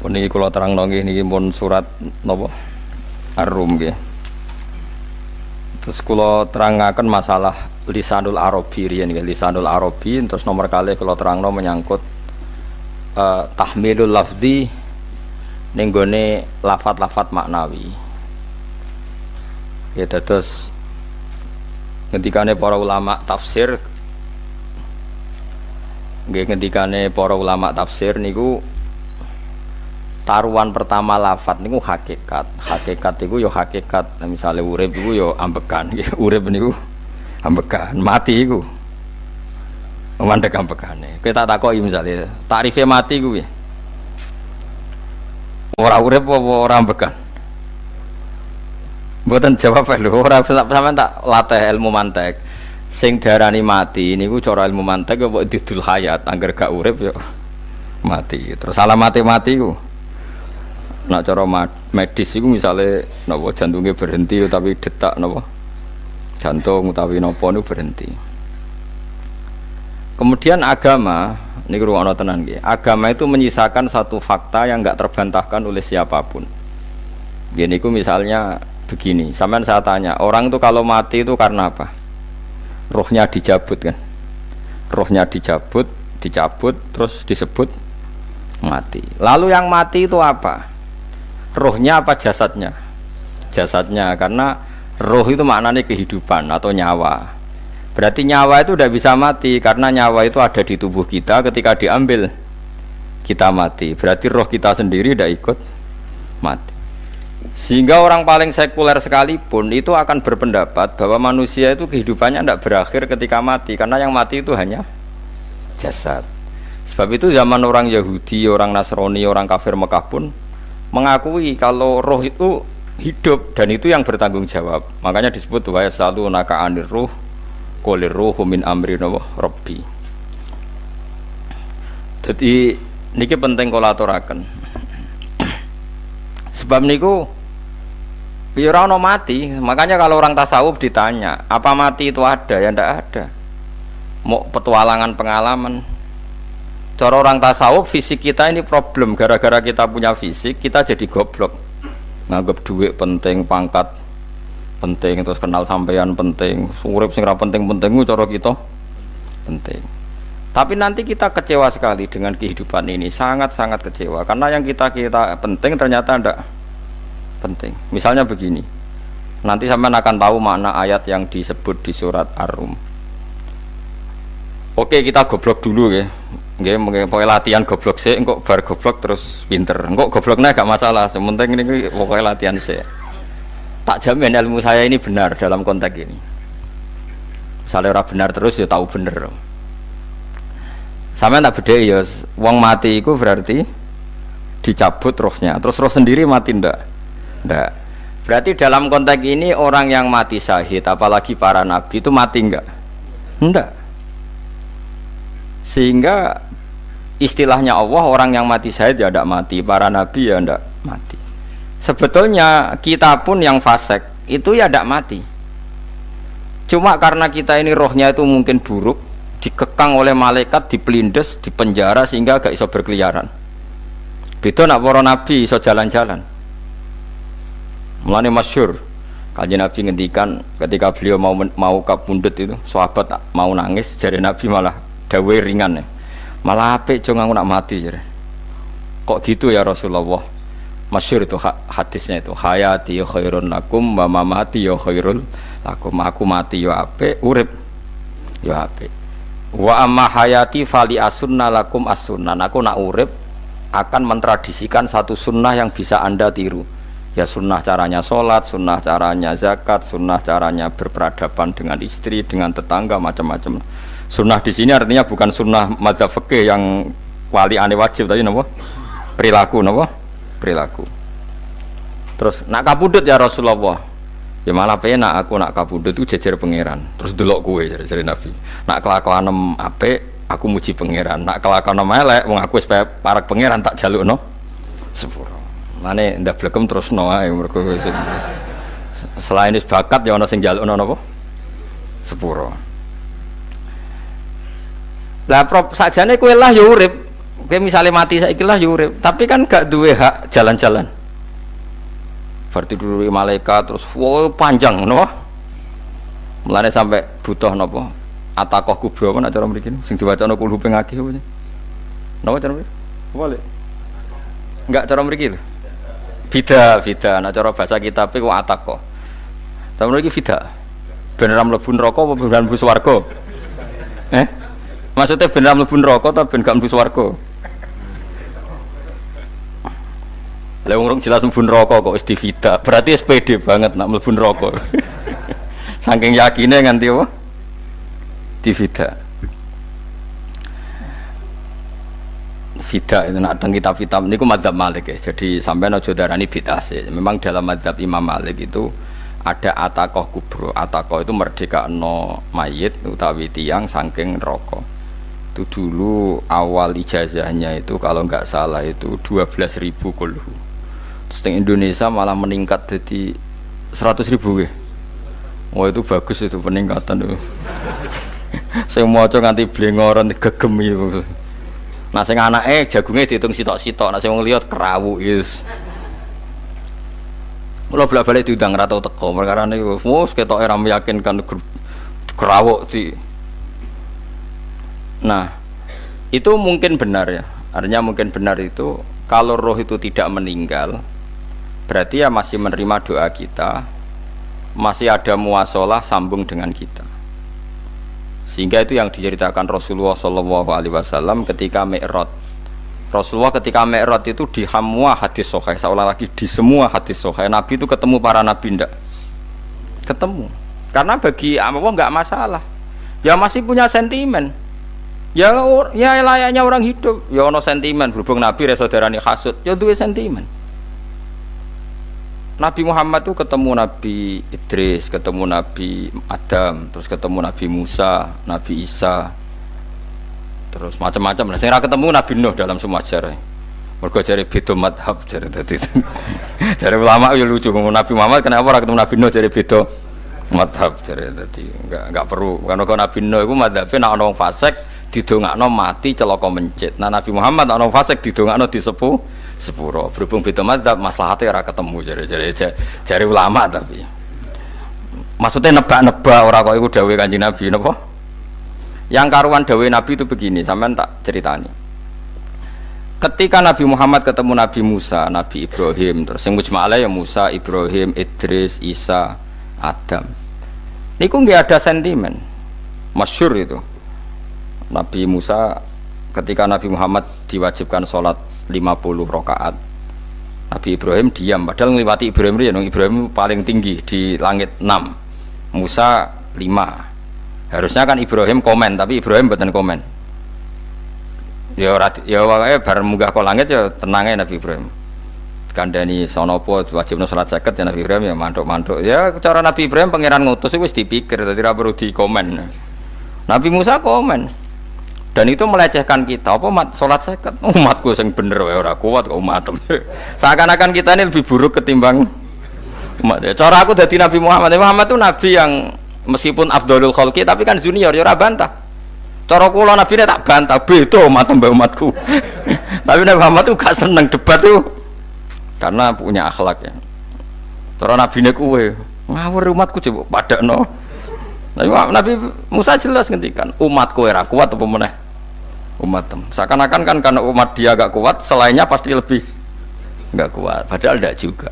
Niki kula terangno nggih niki pun surat napa? Ar-Rum nggih. Terus kula terangaken masalah lisanul arabi riyen nggih, lisanul arabi terus nomor kali kula terangno menyangkut uh, tahmilul lafzi ning gone lafat-lafat maknawi. Ya terus ngendikane para ulama tafsir nggih ngendikane para ulama tafsir niku taruhan pertama lafat niku hakikat. Hakikat itu yo hakikat. Nah, misalnya urip itu yo ambekan urip niku ambekan mati itu mandek ambekane kita takoki misalnya tarifnya mati ya ora urip apa ora ambekan Mboten jawab lho, ora sampean tak latih ilmu mantek. Sing darani mati niku cara ilmu mantek kok didul hayat, angger gak urip yo mati. Terus alamate mati ku nak cara medis itu misalnya nopo jantungnya berhenti tapi detak nopo jantung utawi nopo itu berhenti. Kemudian agama ini ruang tenan gitu agama itu menyisakan satu fakta yang nggak terbantahkan oleh siapa pun. Gini ku misalnya begini. Sampean saya tanya orang itu kalau mati itu karena apa? Rohnya dicabut kan? Rohnya dicabut dicabut terus disebut mati. Lalu yang mati itu apa rohnya apa jasadnya? Jasadnya karena roh itu maknanya kehidupan atau nyawa. Berarti nyawa itu tidak bisa mati karena nyawa itu ada di tubuh kita ketika diambil kita mati. Berarti roh kita sendiri tidak ikut mati. Sehingga orang paling sekuler sekalipun itu akan berpendapat bahwa manusia itu kehidupannya tidak berakhir ketika mati karena yang mati itu hanya jasad. Sebab itu zaman orang Yahudi, orang Nasrani, orang kafir Mekah pun mengakui kalau roh itu hidup dan itu yang bertanggung jawab. Makanya disebut wa selalu naka anir ruh kolir ruh min amri robbi jadi niki penting kolaturakan sebab niku biar no mati. Makanya kalau orang tasawuf ditanya apa mati itu ada? Ya ndak ada. Mau petualangan pengalaman cara orang tasawuf fisik kita ini problem. Gara-gara kita punya fisik kita jadi goblok. Nganggap duit penting pangkat penting terus kenal sampean penting. Urip sing penting-penting cara kita penting. Tapi nanti kita kecewa sekali dengan kehidupan ini. Sangat-sangat kecewa. Karena yang kita kita penting ternyata ndak penting. Misalnya begini. Nanti sampean akan tahu makna ayat yang disebut di surat Ar-Rum. Oke kita goblok dulu ya Nggih, pokoknya latihan goblok sih, engkau bar goblok terus pinter. Engkau gobloknya gak masalah, sementing ini pokoknya latihan sih. Tak jamin ilmu saya ini benar dalam konteks ini. Misalnya orang benar terus ya tahu bener. Sama tak beda ya, wong mati itu berarti dicabut rohnya, terus roh sendiri mati ndak? Ndak. Berarti dalam konteks ini orang yang mati syahid, apalagi para nabi itu mati enggak? Enggak sehingga istilahnya Allah orang yang mati syahid ya tidak mati para nabi ya tidak mati. Sebetulnya kita pun yang fasek itu ya tidak mati. Cuma karena kita ini rohnya itu mungkin buruk dikekang oleh malaikat dipelindes dipenjara sehingga gak iso berkeliaran. Itu nak para nabi iso jalan-jalan. Mulanya masyur kaji nabi ngendikan ketika beliau mau mau kabundut itu sahabat mau nangis jadi nabi malah dawe ringan. ya malah apik cung aku nak mati jadi kok gitu ya Rasulullah? Masyur itu hadisnya itu. Hayati ya khairun lakum wa mamati ya khairul lakum. Aku mati ya apik urip. Ya apik. Wa amma hayati fali asunna lakum asunnan. Aku nak urip akan mentradisikan satu sunnah yang bisa anda tiru. Ya sunnah caranya sholat, sunnah caranya zakat, sunnah caranya berperadaban dengan istri, dengan tetangga, macam-macam. Sunnah di sini artinya bukan sunnah madzhab fikih yang wali ane wajib tadi nopo perilaku nopo perilaku. Terus nak kabudut ya Rasulullah. Ya malah penak aku nak kabudut itu jejer pangeran. Terus delok kue jadi, Nabi. Nak kelakuan ape aku muji pangeran. Nak kelakuan elek wong aku supaya parak pangeran tak jaluk no sepuro. Mane ndak blekem terus no ae mergo selain bakat ya ana sing jaluk no napa? Sepuro. Lah prop sajane kowe lah ya urip. Kayak misalnya mati saya lah yurip, tapi kan gak duwe hak jalan-jalan. Berarti dulu malaikat terus wow panjang no. Mulane sampai butuh nopo atakoh kubro apa nak cara mriki sing diwaca no kulhu pengaki apa Napa cara mriki? Enggak cara mriki lho. Bida, bida. Nak cara bahasa kitab iku atakoh. Tapi mriki bida. Beneran mlebu neraka apa beneran mlebu swarga? Eh? Maksudnya beneran mlebu neraka atau ben gak mlebu swarga? Lah wong jelas mlebu neraka kok wis divida. Berarti SPD banget nak mlebu neraka. Saking yakinnya nganti apa? Divida. Vida itu nak teng kitab-kitab niku madzhab Malik ya. Jadi sampai aja darani bid'ah sih. Memang dalam madzhab Imam Malik itu ada atakoh kubro atakoh itu merdeka no mayit utawi tiang saking rokok itu dulu awal ijazahnya itu kalau nggak salah itu 12 ribu kulhu. Terus di Indonesia malah meningkat jadi 100 ribu ya wah itu bagus itu peningkatan itu saya mau coba nganti blengoran gegem itu nah anak eh jagungnya dihitung sitok-sitok. Nah saya mau lihat kerawu is Mula bolak balik diundang rata teko. Perkara ini, wow, kita era meyakinkan kerawuk di. Nah, itu mungkin benar ya. Artinya mungkin benar itu kalau roh itu tidak meninggal, berarti ya masih menerima doa kita, masih ada muasalah sambung dengan kita. Sehingga itu yang diceritakan Rasulullah Shallallahu Alaihi Wasallam ketika Mi'raj. Rasulullah ketika Mi'raj itu di semua hadis sohail seolah lagi di semua hadis sohail Nabi itu ketemu para Nabi ndak? Ketemu. Karena bagi Allah nggak masalah. Ya masih punya sentimen ya ya layaknya orang hidup ya ono sentimen berhubung Nabi saudarani hasud ya dua sentimen Nabi Muhammad itu ketemu Nabi Idris, ketemu Nabi Adam, terus ketemu Nabi Musa, Nabi Isa, terus macam-macam. Nah, saya ketemu Nabi Nuh dalam semua sejarah. Mereka cari beda madhab cari tadi. cari ulama ya lucu. Nabi Muhammad kenapa orang ketemu Nabi Nuh cari beda madhab cari tadi. Enggak enggak perlu. Karena kalau Nabi Nuh itu madhabnya nak orang fasek didongakno mati celaka mencit. Nah Nabi Muhammad orang fasek didongakno disepuh sepuro. Berhubung beda madhab maslahatnya ora ketemu cari cari ulama tapi. Maksudnya nebak-nebak orang kok itu dawai kanji Nabi napa? Yang karuan dawe Nabi itu begini, sampean tak ceritani. Ketika Nabi Muhammad ketemu Nabi Musa, Nabi Ibrahim, terus yang mujma'ala ya Musa, Ibrahim, Idris, Isa, Adam. Niku nggak ada sentimen. Masyur itu. Nabi Musa ketika Nabi Muhammad diwajibkan sholat 50 rakaat. Nabi Ibrahim diam, padahal melewati Ibrahim ya, Ibrahim paling tinggi di langit 6. Musa 5 harusnya kan Ibrahim komen tapi Ibrahim bukan komen. Ya ya wae bar munggah ke langit ya tenangnya Nabi Ibrahim. Kandani sonopo wajib salat seket ya Nabi Ibrahim ya mantuk-mantuk. Ya cara Nabi Ibrahim pangeran ngutus itu dipikir tadi perlu di komen Nabi Musa komen dan itu melecehkan kita. Apa mat? Sholat seket? Umatku yang bener wae ora kuat kok umat seakan-akan kita ini lebih buruk ketimbang umat ya cara aku dari Nabi Muhammad. Muhammad itu Nabi yang meskipun Abdulul Khalqi tapi kan junior ya bantah. Cara kula nabi tak bantah beda umat mbak umatku. Tapi Nabi Muhammad tuh gak seneng debat tuh karena punya akhlak ya. Cara nabi ini kue ngawur umatku coba pada no Nabi, Nabi Musa jelas ngendikan umatku era kuat apa meneh umat seakan-akan kan karena umat dia gak kuat selainnya pasti lebih nggak kuat padahal tidak juga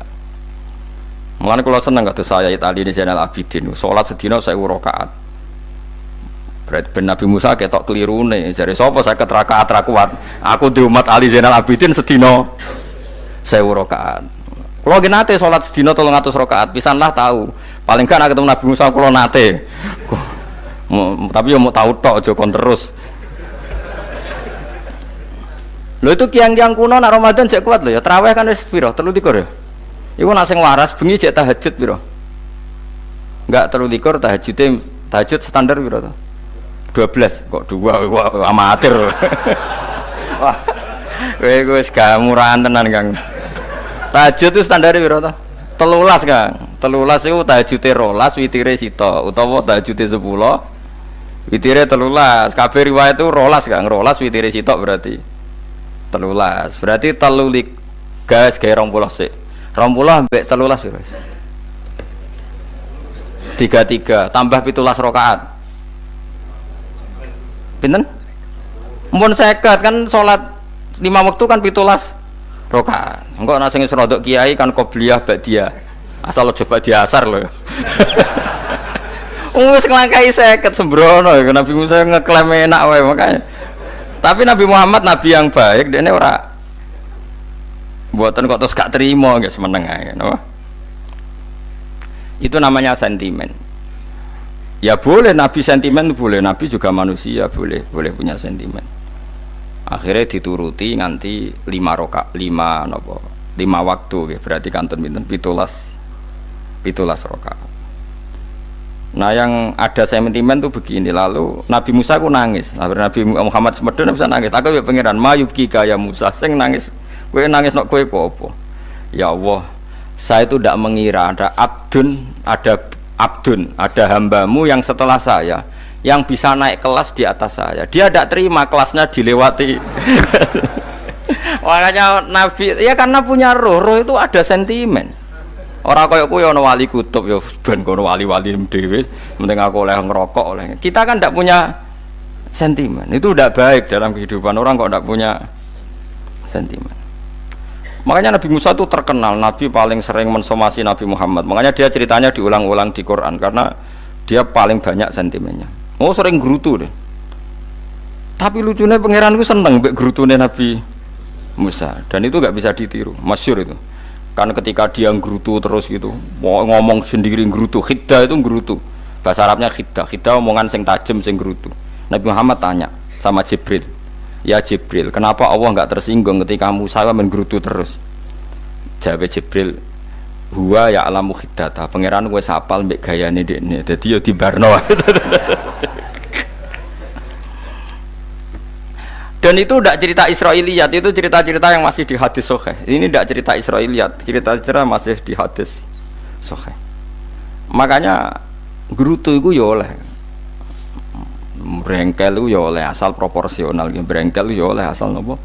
Mulane kalau seneng kata saya Itali ini Zainal Abidin, sholat sedina saya rakaat. Berarti ben Nabi Musa ketok keliru nih. Jadi sopo saya keterakaat kuat. Aku di umat Ali Zainal Abidin sedino saya rakaat. Kalau gini nate sholat sedino tolong atus rakaat, pisanlah tahu. Paling kan ketemu Nabi Musa kalau nate. Tapi ya mau tahu tok jokon terus. Lo itu kiang-kiang kuno nak Ramadan cek kuat lo ya. Terawih kan wis piro? Telu ya. Iku nak sing waras bengi cek tahajud piro? Enggak terlalu likur tahajudnya tahajud standar piro to? 12 kok dua wah, amatir. Wah. Kowe wis gak murahan tenan, Kang. Tahajud itu standar piro to? Telulas, Kang. Telulas iku tahajude rolas witire sito utawa tahajude 10 witire telulas. Kabeh riwayat itu rolas, Kang. Rolas witire sitok berarti. Telulas. Berarti telulik gas kayak rong puluh sih. Rong puluh ambek telulas berarti tiga tiga. Tambah pitulas rokaat pinten? Mpun seket kan sholat lima waktu kan pitulas rokaat enggak nasi serodok kiai kan kobliyah dia asal lo coba diasar loh Wis nglangkai seket sembrono Nabi Musa ngeklaim enak makanya. Tapi Nabi Muhammad nabi yang baik dia ini ora buatan kok terus gak terima guys meneng ae no? Itu namanya sentimen. Ya boleh Nabi sentimen boleh Nabi juga manusia boleh boleh punya sentimen. Akhirnya dituruti nganti lima roka lima nopo lima waktu ya berarti kantor binten pitulas pitulas roka Nah yang ada sentimen tuh begini lalu Nabi Musa aku nangis. Nabi Muhammad semedon bisa nangis. Aku ya pangeran mayubki kaya Musa. Sing nangis kue nangis nok kue popo ya Allah saya itu tidak mengira ada abdun ada abdun ada hambamu yang setelah saya yang bisa naik kelas di atas saya. Dia tidak terima kelasnya dilewati. Makanya Nabi ya karena punya roh roh itu ada sentimen Orang kaya kuwi ana wali kutub ya ben kono wali-wali dhewe, penting aku oleh ngerokok oleh. Kita kan tidak punya sentimen. Itu tidak baik dalam kehidupan orang kok tidak punya sentimen. Makanya Nabi Musa itu terkenal Nabi paling sering mensomasi Nabi Muhammad. Makanya dia ceritanya diulang-ulang di Quran karena dia paling banyak sentimennya. Oh sering gerutu deh. Tapi lucunya pangeran gue seneng mbek gerutune Nabi Musa dan itu gak bisa ditiru. Masyur itu kan ketika dia ngrutu terus gitu mau ngomong sendiri ngrutu khidda itu ngrutu bahasa Arabnya khidda khidda omongan sing tajem sing ngrutu Nabi Muhammad tanya sama Jibril ya Jibril kenapa Allah nggak tersinggung ketika Musa menggerutu terus? Jawab Jibril huwa ya alamu khiddata. Pangeran gue sapal mbek gayane dekne. Dadi yo di dan itu tidak cerita Israiliyat itu cerita-cerita yang masih di hadis sohe ini tidak cerita Israiliyat cerita-cerita masih di hadis sohe makanya gerutu itu ya oleh berengkel itu ya oleh asal proporsional. Berengkel itu ya oleh asal nopo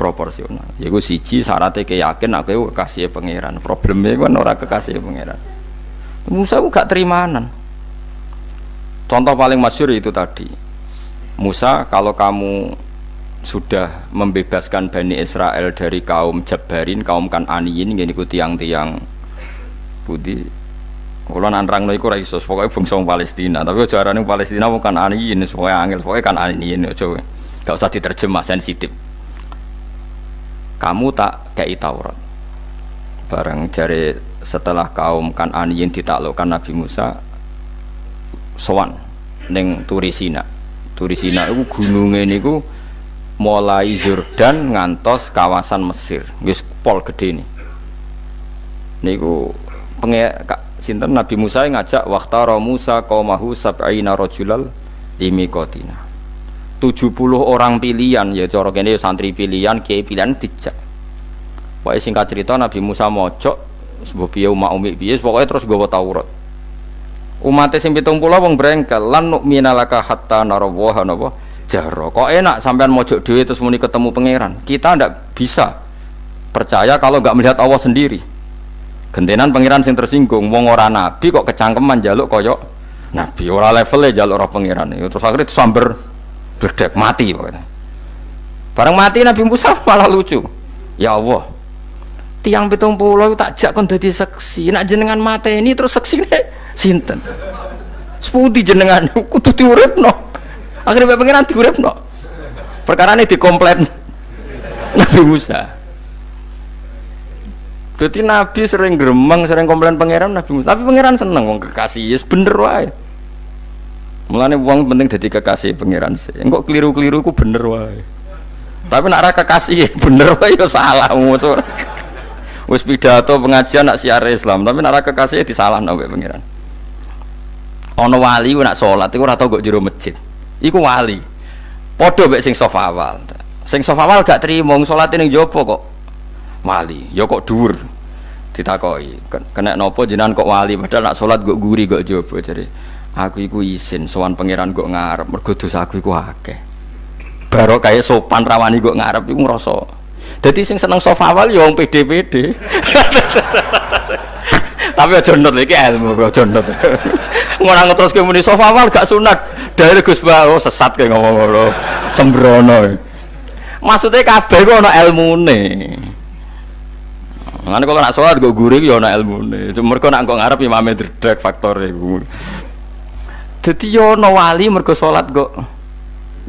proporsional. Ya gue siji syaratnya keyakin aku kekasih pangeran. Problemnya kan orang kekasih pangeran. Musa gue gak terimanan. Contoh paling masyur itu tadi. Musa kalau kamu sudah membebaskan Bani Israel dari kaum Jabarin, kaum Kananiyin ini ku tiang-tiang. Budi kalau nanrang no iku ra iso pokoke bangsa Palestina tapi aja arane Palestina bukan Aniyin pokoke angel pokoke kan Aniyin aja gak usah diterjemah sensitif. Kamu tak kei Taurat. Bareng jari setelah kaum kan Aniyin ditaklukkan Nabi Musa sowan ning Turisina. Turisina itu gunungnya niku mulai Jordan ngantos kawasan Mesir. Wis pol gede nih niku penge sinten? Nabi Musa ngajak waktara Musa qaumahu sab'ina rajulal limikotina 70 orang pilihan ya cara kene ya santri pilihan kiai pilihan dijak. Pokoknya singkat cerita Nabi Musa mojok sebuah piye umat umi piye pokoknya terus gawa Taurat. Umatnya sing pitung wong brengkel lan nu'mina laka hatta narawaha napa jaro kok enak sampean mojok dewi terus muni ketemu pangeran? Kita ndak bisa percaya kalau nggak melihat Allah sendiri. Gentenan pangeran sing tersinggung wong ora nabi kok kecangkeman jaluk koyok nabi. Ora levelnya jaluk roh pangeran. Itu terus akhirnya samber berdek mati pokoknya. Bareng mati Nabi Musa malah lucu. Ya Allah tiang pitung pulau tak jak kon dadi seksi. Nak jenengan mata ini terus seksi sinten? Sepudi jenengan? Kudu diuripno akhirnya pengiran diurep no perkara ini dikomplain Nabi Musa. Jadi Nabi sering geremeng sering komplain pangeran Nabi Musa. Tapi pangeran seneng wong kekasih yes bener wae. Mulane uang penting jadi kekasih pangeran sih. Enggak keliru-keliru ku bener wae. Tapi nak raka kekasih bener wae yo salah musuh. Wis pidato pengajian nak siar Islam. Tapi nak raka kekasih disalah nabi pangeran. Ono wali nak sholat itu ora kok jero masjid iku wali. Podo mek sing sofa awal. Sing sofa awal gak terima sholat ning jopo kok wali? Ya kok dhuwur ditakoi. Kena nopo jenengan kok wali? Padahal nak sholat kok guri kok jopo jadi aku iku isin sowan pangeran kok ngarep. Mergo aku iku akeh. Kayak sopan rawani gue ngarep iku ngrasa jadi sing seneng sofa awal ya wong pede-pede. Tapi aja nut iki ilmu kok aja nut. Terus muni sofa awal gak sunat dari Gus Ba oh sesat kayak ngomong ngono sembrono maksudnya kabeh kok ana ilmune Ngene kok nak salat gue guring ya ana. Cuma mergo nak kok ngarep imame dredeg faktor iku. Dadi yo ana wali mergo salat kok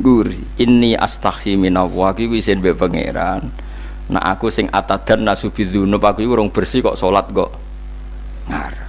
guri. Inni astaghfi minallah iki isin mbek pangeran. Nah aku sing atadan nasubidzunub aku iku urung bersih kok salat kok ngarep.